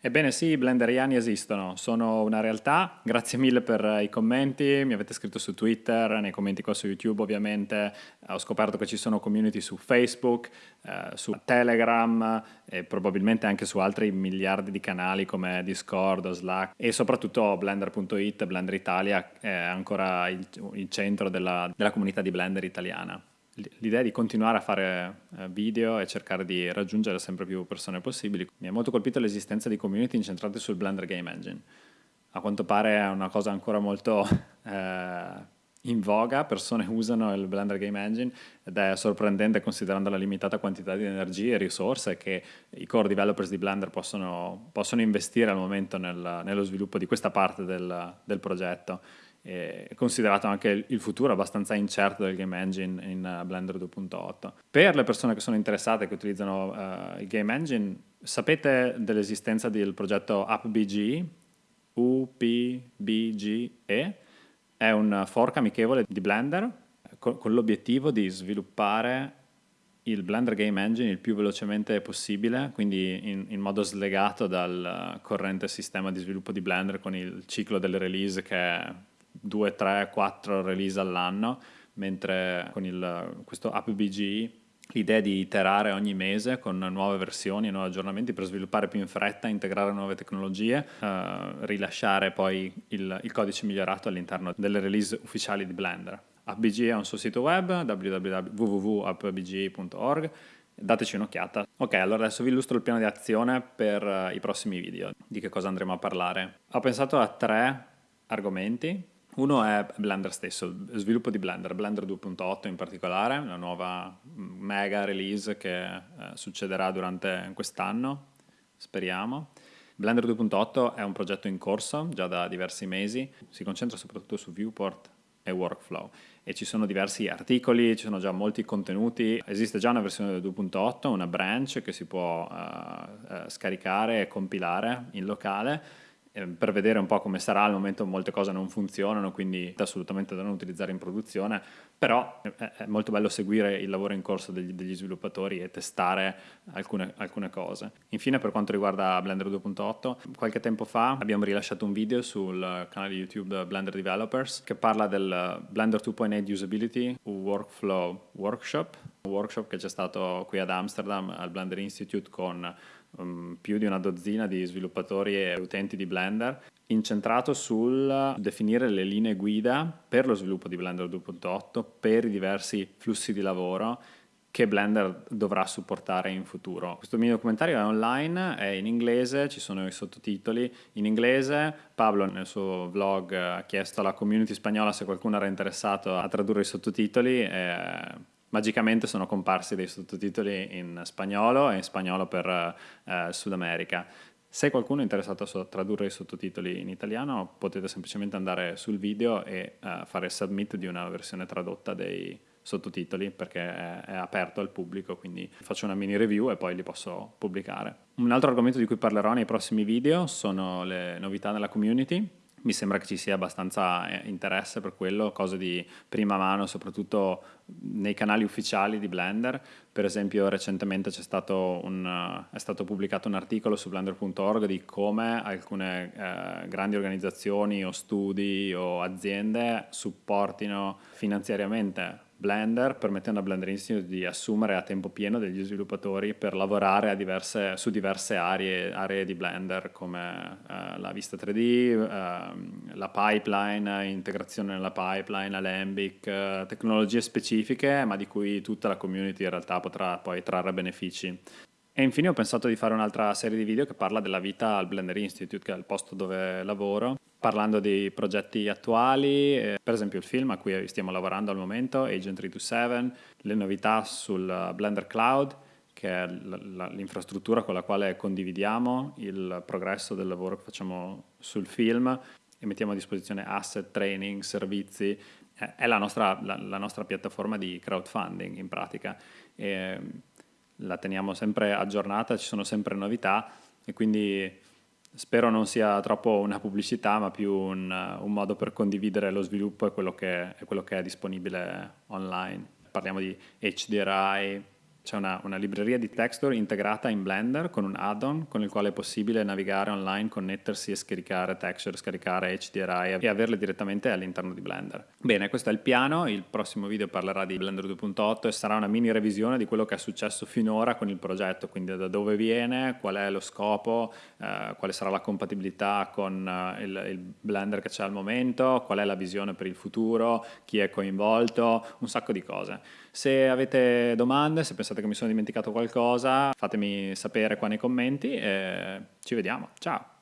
Ebbene sì, i blenderiani esistono, sono una realtà, grazie mille per i commenti, mi avete scritto su Twitter, nei commenti qua su YouTube ovviamente, ho scoperto che ci sono community su Facebook, eh, su Telegram e probabilmente anche su altri miliardi di canali come Discord o Slack. E soprattutto Blender.it, Blender Italia è ancora il, il centro della, della comunità di Blender italiana l'idea di continuare a fare eh, video e cercare di raggiungere sempre più persone possibili. Mi ha molto colpito l'esistenza di community incentrate sul Blender Game Engine. A quanto pare è una cosa ancora molto eh, in voga, persone usano il Blender Game Engine ed è sorprendente considerando la limitata quantità di energie e risorse che i core developers di Blender possono, possono investire al momento nel, nello sviluppo di questa parte del, del progetto è considerato anche il futuro abbastanza incerto del game engine in uh, Blender 2.8. Per le persone che sono interessate che utilizzano uh, il game engine, sapete dell'esistenza del progetto UpBG, UPBGE, è un fork amichevole di Blender con, con l'obiettivo di sviluppare il Blender Game Engine il più velocemente possibile, quindi in, in, modo slegato dal corrente sistema di sviluppo di Blender con il ciclo delle release che 2, 3, 4 release all'anno, mentre con il, questo AppBG l'idea di iterare ogni mese con nuove versioni nuovi aggiornamenti per sviluppare più in fretta, integrare nuove tecnologie, eh, rilasciare poi il, il, codice migliorato all'interno delle release ufficiali di Blender. AppBG ha un suo sito web www.appbg.org dateci un'occhiata. Ok, allora adesso vi illustro il piano di azione per uh, i prossimi video, di che cosa andremo a parlare. Ho pensato a tre argomenti uno è Blender stesso, il sviluppo di Blender, Blender 2.8 in particolare, una nuova mega release che eh, succederà durante quest'anno, speriamo. Blender 2.8 è un progetto in corso già da diversi mesi, si concentra soprattutto su viewport e workflow e ci sono diversi articoli, ci sono già molti contenuti, esiste già una versione del 2.8, una branch che si può uh, uh, scaricare e compilare in locale per vedere un po' come sarà, al momento molte cose non funzionano, quindi assolutamente da non utilizzare in produzione, però è molto bello seguire il lavoro in corso degli, degli sviluppatori e testare alcune, alcune, cose. Infine per quanto riguarda Blender 2.8, qualche tempo fa abbiamo rilasciato un video sul canale YouTube Blender Developers che parla del Blender 2.8 Usability Workflow Workshop, workshop che c'è stato qui ad Amsterdam al Blender Institute con um, più di una dozzina di sviluppatori e utenti di Blender, incentrato sul definire le linee guida per lo sviluppo di Blender 2.8 per i diversi flussi di lavoro che Blender dovrà supportare in futuro. Questo mio documentario è online, è in inglese, ci sono i sottotitoli in inglese. Pablo nel suo vlog ha chiesto alla community spagnola se qualcuno era interessato a tradurre i sottotitoli. E magicamente sono comparsi dei sottotitoli in spagnolo e in spagnolo per eh, Sud America. Se qualcuno è interessato a tradurre i sottotitoli in italiano, potete semplicemente andare sul video e uh, fare submit di una versione tradotta dei sottotitoli perché è, è, aperto al pubblico, quindi faccio una mini review e poi li posso pubblicare. Un altro argomento di cui parlerò nei prossimi video sono le novità nella community mi sembra che ci sia abbastanza eh, interesse per quello, cose di prima mano, soprattutto nei canali ufficiali di Blender. Per esempio recentemente stato un, uh, è stato pubblicato un articolo su blender.org di come alcune uh, grandi organizzazioni o studi o aziende supportino finanziariamente Blender, permettendo a Blender Institute di assumere a tempo pieno degli sviluppatori per lavorare diverse, su diverse aree, aree, di Blender come uh, la vista 3D, uh, ehm, la pipeline, integrazione nella pipeline, Alembic, uh, tecnologie specifiche ma di cui tutta la community in realtà potrà poi trarre benefici. E infine ho pensato di fare un'altra serie di video che parla della vita al Blender Institute, che è il posto dove lavoro, parlando di progetti attuali, eh, per esempio il film a cui stiamo lavorando al momento, Agent 327, le novità sul Blender Cloud, che è l'infrastruttura con la quale condividiamo il progresso del lavoro che facciamo sul film e mettiamo a disposizione asset, training, servizi. È la nostra, la, la nostra piattaforma di crowdfunding in pratica. E, la teniamo sempre aggiornata, ci sono sempre novità e quindi spero non sia troppo una pubblicità ma più un, un modo per condividere lo sviluppo e quello, che, quello che è disponibile online. Parliamo di HDRI, C'è una, una, libreria di texture integrata in Blender con un add-on con il quale è possibile navigare online, connettersi e scaricare texture, scaricare HDRI e averle direttamente all'interno di Blender. Bene, questo è il piano, il prossimo video parlerà di Blender 2.8 e sarà una mini revisione di quello che è successo finora con il progetto, quindi da dove viene, qual è lo scopo, eh, quale sarà la compatibilità con eh, il, il Blender che c'è al momento, qual è la visione per il futuro, chi è coinvolto, un sacco di cose. Se avete domande, se pensate che mi sono dimenticato qualcosa, fatemi sapere qua nei commenti e ci vediamo. Ciao!